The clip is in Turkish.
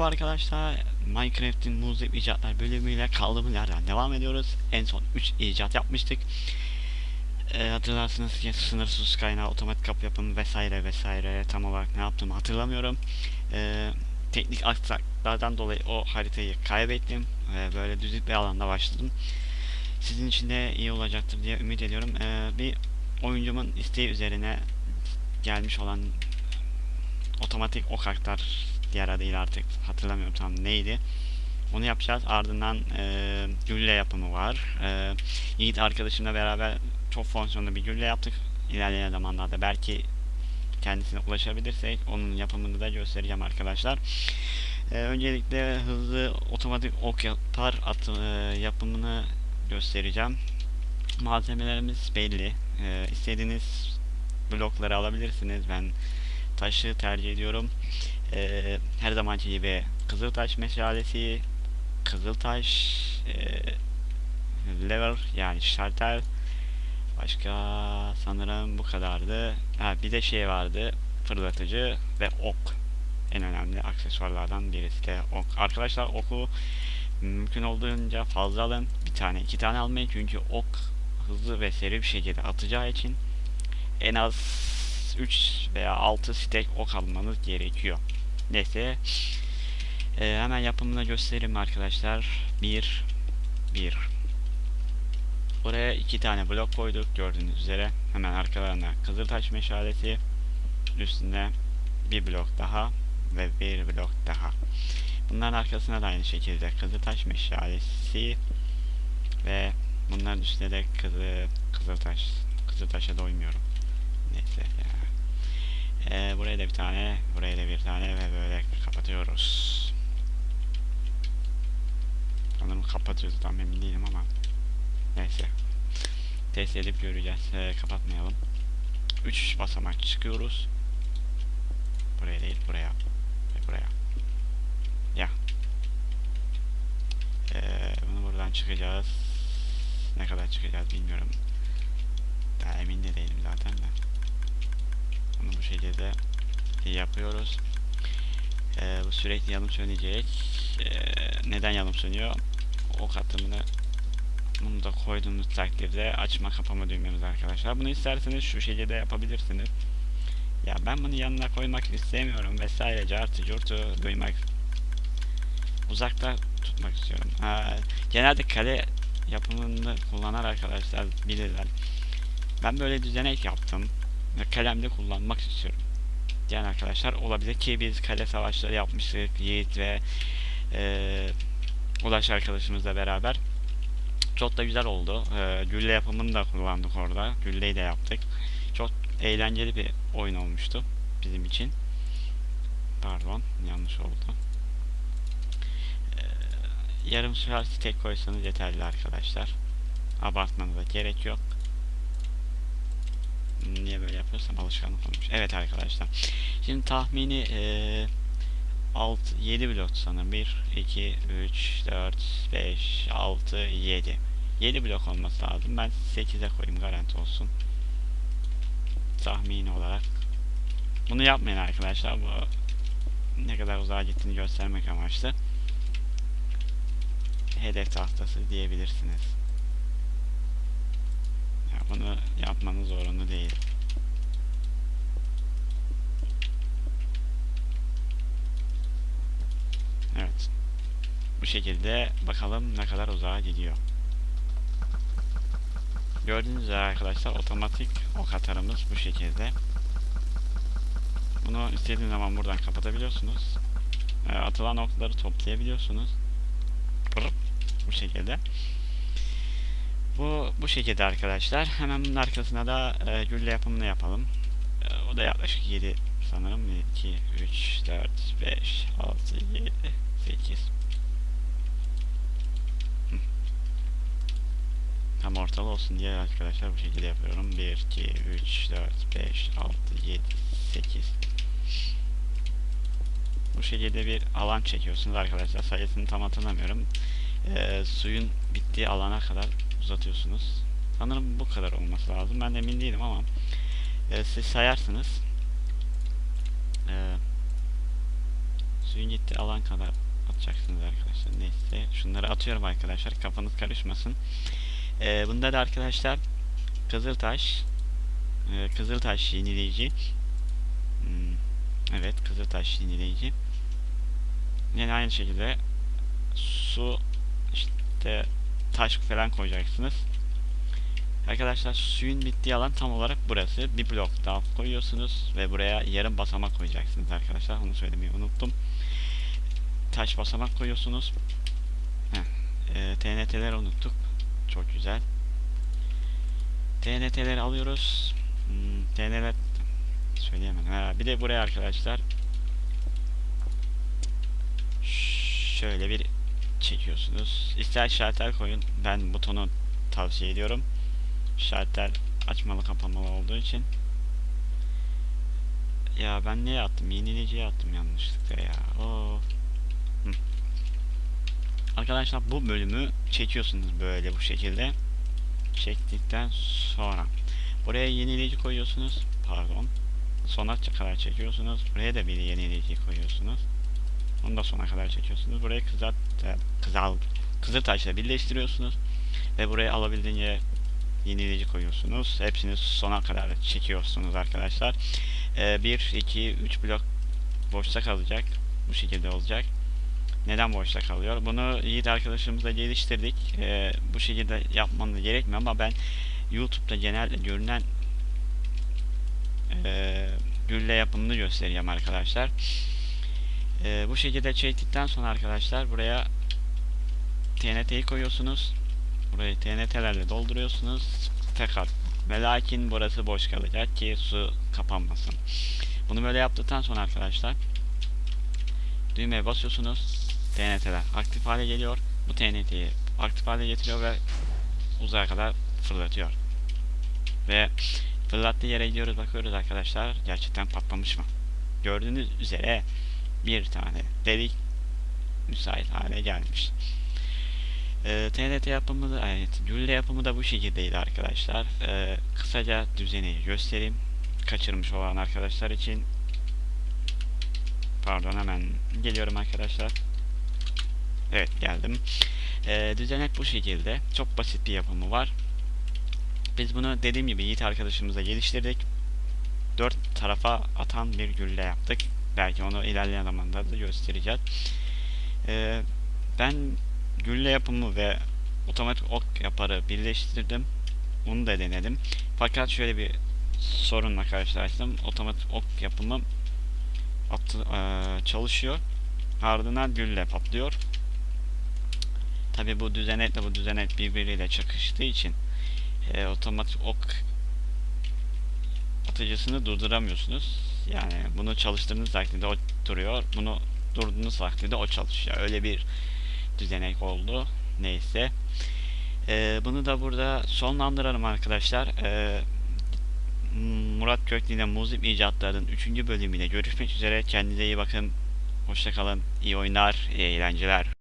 Merhaba arkadaşlar. Minecraft'in muzip icatlar bölümüyle kaldığımız yerden devam ediyoruz. En son 3 icat yapmıştık. Ee, hatırlarsınız ki sınırsız kaynağı, otomatik kapı yapımı vesaire vesaire tam olarak ne yaptığımı hatırlamıyorum. Ee, teknik aksaklardan dolayı o haritayı kaybettim. Ee, böyle düzlük bir alanda başladım. Sizin için de iyi olacaktır diye ümit ediyorum. Ee, bir oyuncumun isteği üzerine gelmiş olan otomatik ok aktar diğer adıyla artık hatırlamıyorum tam neydi. Onu yapacağız. Ardından e, gülle yapımı var. E, Yiğit arkadaşımla beraber çok fonksiyonlu bir gülle yaptık. İlerleyen zamanlarda belki kendisine ulaşabilirsek onun yapımını da göstereceğim arkadaşlar. E, öncelikle hızlı otomatik ok yapar atı, e, yapımını göstereceğim. Malzemelerimiz belli. E, istediğiniz blokları alabilirsiniz. Ben taşı tercih ediyorum. Ee, her zamanki gibi Kızıltaş meşalesi, Kızıltaş e, lever yani şartel başka sanırım bu kadardı. Ha, bir de şey vardı fırlatıcı ve ok en önemli aksesuarlardan birisi de ok. Arkadaşlar oku mümkün olduğunca fazla alın. Bir tane iki tane almayın çünkü ok hızlı ve seri bir şekilde atacağı için en az 3 veya 6 stek ok almanız gerekiyor. Neyse. Ee, hemen yapımını göstereyim arkadaşlar. 1 1 Buraya iki tane blok koyduk gördüğünüz üzere. Hemen arkalarında kızıltaş meşalesi. Üstünde bir blok daha ve bir blok daha. Bunların arkasına da aynı şekilde kızıltaş meşalesi ve bunların üstünde de kızı, kızıltaş. Kızıltaşa doymuyorum. Neyse ya. Ee, buraya da bir tane, buraya da bir tane ve böyle kapatıyoruz. Sanırım kapatıyoruz tam emin değilim ama. Neyse. Test edip göreceğiz. Ee, kapatmayalım. 3 basamak çıkıyoruz. Buraya değil, buraya. Ve buraya. Ya. Ee, bunu buradan çıkacağız. Ne kadar çıkacağız bilmiyorum. Daha emin de değilim zaten de. Bunu bu şekilde yapıyoruz. Ee, bu sürekli yanım sönecek. Ee, neden yanım sönüyor? Ok atımını bunu da koyduğumuz takdirde açma kapama düğmemiz arkadaşlar. Bunu isterseniz şu şekilde yapabilirsiniz. Ya ben bunu yanına koymak istemiyorum vesaire cartı curtu duymak uzakta tutmak istiyorum. Ha, genelde kale yapımını kullanan arkadaşlar bilirler. Ben böyle düzenek yaptım kalemde kullanmak istiyorum. Diyen arkadaşlar olabilir ki biz kale savaşları yapmıştık Yiğit ve e, Ulaş arkadaşımızla beraber. Çok da güzel oldu. E, gülle yapımını da kullandık orada. Gülleyi de yaptık. Çok eğlenceli bir oyun olmuştu bizim için. Pardon yanlış oldu. E, yarım saat tek koysanız yeterli arkadaşlar. Abartmanıza gerek yok niye böyle yapıyorsam alışkanlık olmuş. Evet arkadaşlar. Şimdi tahmini e, 6 7 blok sanırım. 1 2 3 4 5 6 7. 7 blok olması lazım. Ben 8'e koyayım garanti olsun. Tahmini olarak. Bunu yapmayın arkadaşlar. Bu ne kadar uzağa gittiğini göstermek amaçlı. Hedef tahtası diyebilirsiniz bunu yapmanız zorunlu değil. Evet. Bu şekilde bakalım ne kadar uzağa gidiyor. Gördüğünüz üzere arkadaşlar otomatik ok atarımız bu şekilde. Bunu istediğiniz zaman buradan kapatabiliyorsunuz. E, atılan okları toplayabiliyorsunuz. Bu şekilde. Bu bu şekilde arkadaşlar. Hemen bunun arkasına da e, gülle yapımını yapalım. E, o da yaklaşık 7 sanırım. 2, 3, 4, 5, 6, 7, 8. Tam ortalı olsun diye arkadaşlar bu şekilde yapıyorum. 1, 2, 3, 4, 5, 6, 7, 8. Bu şekilde bir alan çekiyorsunuz arkadaşlar. Sayısını tam hatırlamıyorum. E, suyun bittiği alana kadar uzatıyorsunuz. Sanırım bu kadar olması lazım. Ben de emin değilim ama e, siz sayarsınız. E, Suyun gittiği alan kadar atacaksınız arkadaşlar. Neyse şunları atıyorum arkadaşlar. Kafanız karışmasın. Ee, bunda da arkadaşlar Kızıltaş e, Kızıltaş yenileyici Hmm, Evet Kızıltaş yenileyici Yine aynı şekilde su işte taş falan koyacaksınız. Arkadaşlar suyun bittiği alan tam olarak burası. Bir blok daha koyuyorsunuz ve buraya yarım basamak koyacaksınız arkadaşlar. Onu söylemeyi unuttum. Taş basamak koyuyorsunuz. Heh, e, TNT'leri unuttuk. Çok güzel. TNT'leri alıyoruz. Hmm, TNT'ler söyleyemedim. Ha, bir de buraya arkadaşlar şöyle bir çekiyorsunuz. İster şalter koyun. Ben butonu tavsiye ediyorum. Şalter açmalı kapamalı olduğu için. Ya ben niye attım? Yenileciye attım yanlışlıkla ya. Oo. Arkadaşlar bu bölümü çekiyorsunuz böyle bu şekilde. Çektikten sonra buraya yenileyici koyuyorsunuz. Pardon. Sona kadar çekiyorsunuz. Buraya da bir yenileyici koyuyorsunuz. Onu da sona kadar çekiyorsunuz. Burayı kızart, e, kızal, kızıl taşla birleştiriyorsunuz. Ve buraya alabildiğince yenileyici koyuyorsunuz. Hepsini sona kadar çekiyorsunuz arkadaşlar. 1, 2, 3 blok boşta kalacak. Bu şekilde olacak. Neden boşta kalıyor? Bunu Yiğit arkadaşımızla geliştirdik. E, bu şekilde yapmanız gerekmiyor ama ben YouTube'da genelde görünen e, gülle yapımını göstereceğim arkadaşlar. Ee, bu şekilde çektikten sonra arkadaşlar buraya TNT'yi koyuyorsunuz. Burayı TNT'lerle dolduruyorsunuz. Tekrar ve lakin burası boş kalacak ki su kapanmasın. Bunu böyle yaptıktan sonra arkadaşlar düğmeye basıyorsunuz. TNT'ler aktif hale geliyor. Bu TNT'yi aktif hale getiriyor ve uzaya kadar fırlatıyor. Ve fırlattığı yere gidiyoruz bakıyoruz arkadaşlar. Gerçekten patlamış mı? Gördüğünüz üzere bir tane delik müsait hale gelmiş. Ee, TNT yapımı da, evet, gülle yapımı da bu şekildeydi arkadaşlar. Ee, kısaca düzeni göstereyim. Kaçırmış olan arkadaşlar için. Pardon hemen geliyorum arkadaşlar. Evet geldim. Ee, düzenek bu şekilde. Çok basit bir yapımı var. Biz bunu dediğim gibi Yiğit arkadaşımıza geliştirdik. Dört tarafa atan bir gülle yaptık. Belki onu ilerleyen zamanlarda göstereceğiz. Ee, ben gülle yapımı ve otomatik ok yaparı birleştirdim. Onu da denedim. Fakat şöyle bir sorunla karşılaştım. Otomatik ok yapımı attı, e, çalışıyor. Ardından gülle patlıyor. Tabi bu düzenekle bu düzenek birbiriyle çakıştığı için e, otomatik ok atıcısını durduramıyorsunuz. Yani bunu çalıştırdığınız takdirde o duruyor. Bunu durduğunuz takdirde o çalışıyor. Öyle bir düzenek oldu. Neyse. Ee, bunu da burada sonlandıralım arkadaşlar. Ee, Murat Köklü ile Muzip İcatları'nın 3. bölümüyle görüşmek üzere. Kendinize iyi bakın. Hoşçakalın. İyi oyunlar, iyi eğlenceler.